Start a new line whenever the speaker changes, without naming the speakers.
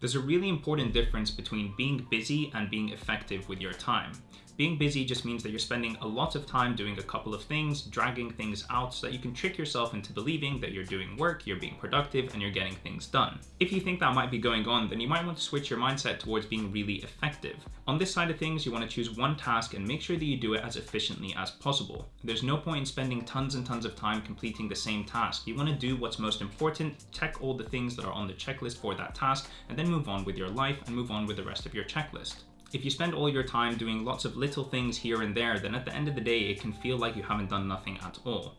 There's a really important difference between being busy and being effective with your time. Being busy just means that you're spending a lot of time doing a couple of things, dragging things out so that you can trick yourself into believing that you're doing work, you're being productive, and you're getting things done. If you think that might be going on, then you might want to switch your mindset towards being really effective. On this side of things, you want to choose one task and make sure that you do it as efficiently as possible. There's no point in spending tons and tons of time completing the same task. You want to do what's most important, check all the things that are on the checklist for that task, and then move on with your life and move on with the rest of your checklist. If you spend all your time doing lots of little things here and there, then at the end of the day, it can feel like you haven't done nothing at all.